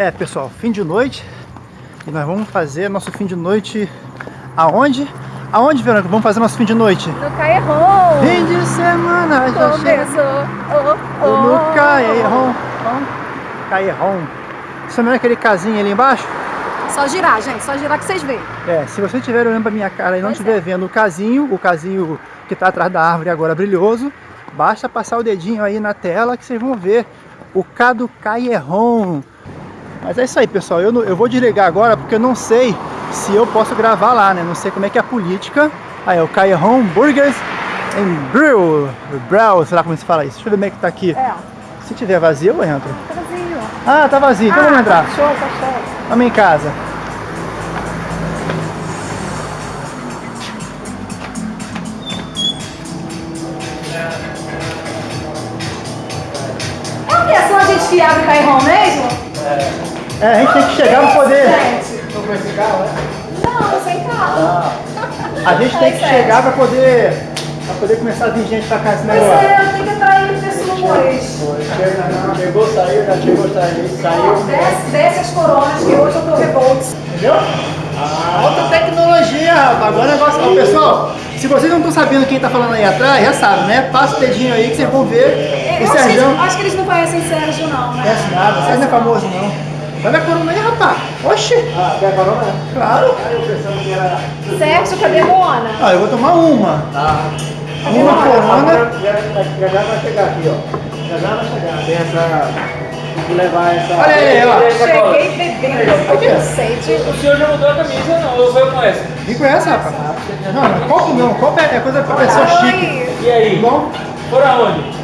É, pessoal, fim de noite. E nós vamos fazer nosso fim de noite aonde? Aonde, Verônica? Vamos fazer nosso fim de noite? No Caerron. Fim de semana já. Começou. Oh, oh, No Caerron. Caerron. Você é aquele casinho ali embaixo? Só girar, gente. Só girar que vocês veem. É, se você estiver olhando pra minha cara e não estiver é. vendo o casinho, o casinho que tá atrás da árvore agora brilhoso, basta passar o dedinho aí na tela que vocês vão ver o K do Caerron. Mas é isso aí, pessoal. Eu, não- eu vou desligar agora porque eu não sei se eu posso gravar lá, né? Não sei como é que é a política. Aí, é o Caerron Burgers and Grill. Grill, sei lá como se fala isso. Deixa eu ver como é que tá aqui. É. Se tiver vazio, eu entro. Tá vazio. Ah, tá vazio. Então vamos entrar. Tá show, tá show. Vamos em casa. É? É só a gente que abre o Caerron mesmo? É, a gente tem que chegar pra poder. Não esse carro, né? Não, sem carro. A gente tem que Tá chegar pra poder, pra poder começar a vir gente pra cá esse Pois negócio. é, eu tenho que atrair pessoas. Foi, chegou, saiu, já chegou, saiu, saiu. Desce, desce as coronas que hoje eu tô revolt. Entendeu? Alta tecnologia, rapaz. Agora o negócio. Ó, pessoal, se vocês não estão sabendo quem tá falando aí atrás, já sabe, né? Passa o dedinho aí que vocês vão ver Eu o acho que, Sérgio. eles, acho que eles não conhecem Sérgio, não, né? Conhece nada, o Sérgio não é famoso não. Olha a corona aí, rapaz. Oxi, Ah, quer carona? claro. Aí eu pensando que era. Sérgio, cadê Moana? Ah, eu vou tomar uma. Ah, Uma corona. já, já já vai chegar aqui, ó. Já já vai chegar. Tem essa. Tem que levar essa. Olha aí, ó. Cheguei bebendo, eu tô com sede. O senhor já mudou a camisa, não? Eu vou com essa. Vem com essa, rapaz. Não, não, copo não. Copo é é coisa pra pessoa chique. E aí? Bom? Por aonde?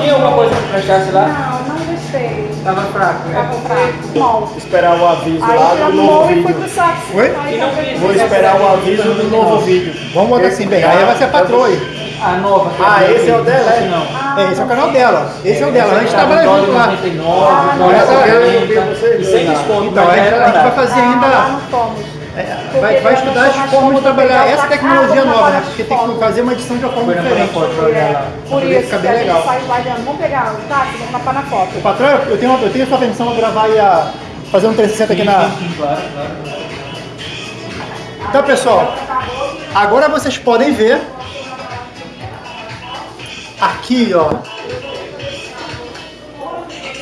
Tinha alguma coisa que prestasse lá? Não, não gostei. Tava fraco, né? comprar. Mol. Esperar o aviso Aí lá do novo e vídeo. pro saco. Oi? Não. Vou esperar o aviso do novo vídeo. Vamos botar assim bem. Aí vai ser a patroa aí. A nova. Ah, esse é o dela, é? Não. É, esse é o canal dela. Esse é o dela. A gente trabalha Dólar junto lá. 99, Ah, essa eu 40, vi vocês e sem desconto. Então, mas a gente, vai barato. fazer Ah, ainda. não fomos. É, vai, vai estudar as formas de trabalhar essa tecnologia nova, né? Porque tem que fazer uma edição de uma forma diferente. lá. Por isso, ficar que bem a gente legal. Vamos pegar o táxi, vamos tapar na foto. O patrão, eu tenho, eu tenho sua permissão pra gravar e a, fazer um 360 aqui na. Sim, sim, claro, claro. Então, pessoal, agora vocês podem ver aqui, ó.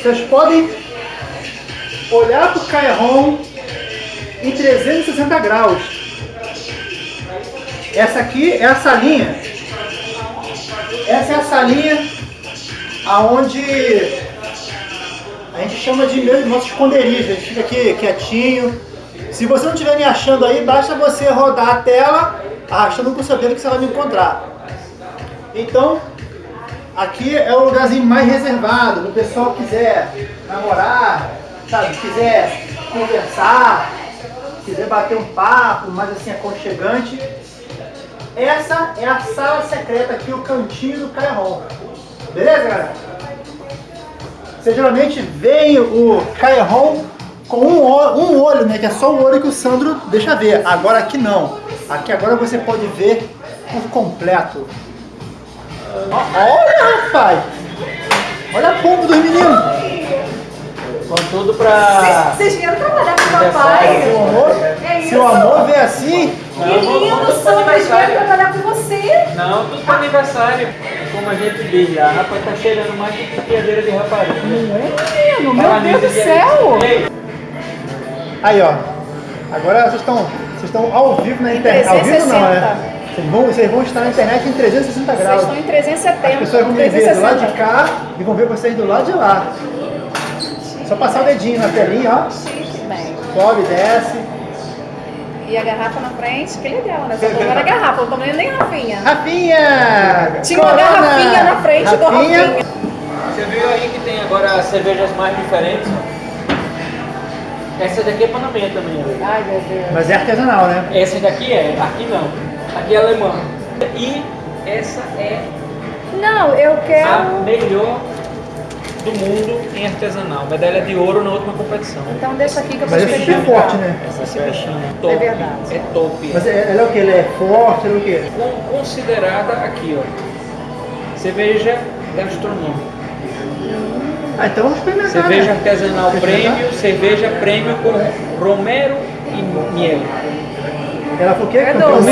Vocês podem olhar pro Caerron em 360 graus. Essa aqui é a salinha. Essa é a salinha aonde a gente chama de meu, nosso esconderijo. A gente fica aqui quietinho. Se você não estiver me achando aí, basta você rodar a tela arrastando o dedo que você vai me encontrar. Então, aqui é o lugarzinho mais reservado. O pessoal quiser namorar, sabe, quiser conversar, quiser bater um papo mais assim aconchegante. Essa é a sala secreta aqui, o cantinho do Caerron. Beleza, galera? Você geralmente vê o Caerron com um olho, um olho, né? Que é só o olho que o Sandro deixa ver. Agora aqui não. Aqui agora você pode ver por completo. Olha, rapaz! Olha a pompa dos meninos! Com tudo pra. Vocês vieram trabalhar com o Se o papai? amor, É se o amor vê assim, Que lindo, Sandro. Eles vieram trabalhar com você. Não, tudo pra aniversário. Como a gente diz lá, rapaz, tá cheirando mais que piadeira de rapariga. Menino, meu Deus do céu. Aí ó. Agora vocês estão, vocês estão ao vivo na internet. Ao vivo não, né? Vocês vão, vocês vão estar na internet em 360 Vocês graus. estão em 370. As pessoas vão me ver do lado de 360. cá e vão ver vocês do lado de lá. Só passar o dedinho na telinha, ó. Sobe, desce. E a garrafa na frente, que legal, né? Só tomando a garrafa, não tomando nem garrafinha. Rafinha! Tinha uma Corona! garrafinha na frente do Rafinha. Você viu aí que tem agora cervejas mais diferentes? Essa daqui é Panamá também. ó. Ai, meu Deus. Mas é artesanal, né? Essa daqui é, aqui não. Aqui é alemã. E essa é Não, eu a quero... melhor do mundo em artesanal. Medalha de ouro na última competição. Então deixa aqui que eu vou Mas esse bicho é forte, né? Esse bichinho é top. É verdade. É top. Mas é- ela é o que? Ele é forte, ele é o quê? Com- considerada aqui, ó. Cerveja gastronômica. Ah, então vamos experimentar. Cerveja né? artesanal prêmio, cerveja prêmio com romero e miel. Ela falou o quê? É Campeão doce.